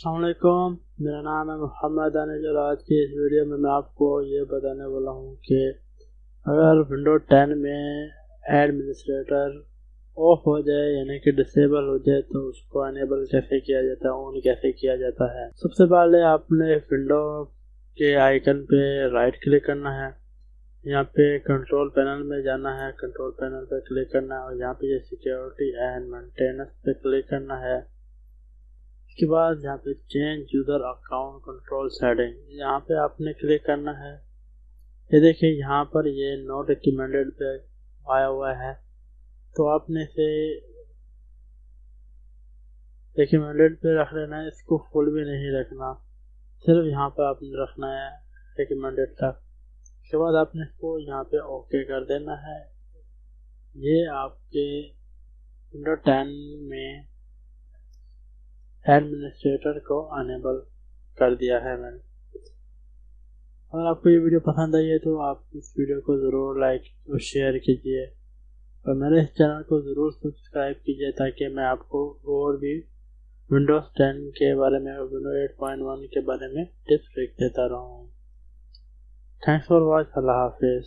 असलकुम मेरा नाम है मोहम्मद अनिज और आज की इस वीडियो में मैं आपको ये बताने वाला हूँ कि अगर विंडो 10 में एडमिनिस्ट्रेटर ऑफ़ हो जाए, यानी कि डिसेबल हो जाए तो उसको अनेबल कैसे किया जाता है ऑन कैसे किया जाता है? सबसे पहले आपने विंडो के आइकन पे राइट क्लिक करना है। यहाँ पे कंट्रोल पैनल में जाना है। कंट्रोल पैनल पे क्लिक करना है। और यहाँ पे सिक्योरिटी एंड मेंटेनेंस पे क्लिक करना है। इसके बाद यहाँ पे change user account control setting यहाँ पे आपने क्लिक करना है। ये देखिए, यहाँ पर ये नोट रिकमेंडेड पे आया हुआ है। तो आपने इसे रिकमेंडेड पे रख लेना है, इसको फुल भी नहीं रखना। सिर्फ़ यहाँ पे आपने रखना है रिकमेंडेड तक। उसके बाद आपने इसको यहाँ पे ओके कर देना है। ये आपके विंडो टेन में एडमिनिस्ट्रेटर को अनेबल कर दिया है मैंने। अगर आपको ये वीडियो पसंद आई है तो आप इस वीडियो को ज़रूर लाइक और शेयर कीजिए। और मेरे इस चैनल को ज़रूर सब्सक्राइब कीजिए ताकि मैं आपको और भी विंडोज़ 10 के बारे में और विंडो 8.1 के बारे में टिप्स देता रहूँ। थैंक्स फॉर वॉच अल्लाह हाफिज़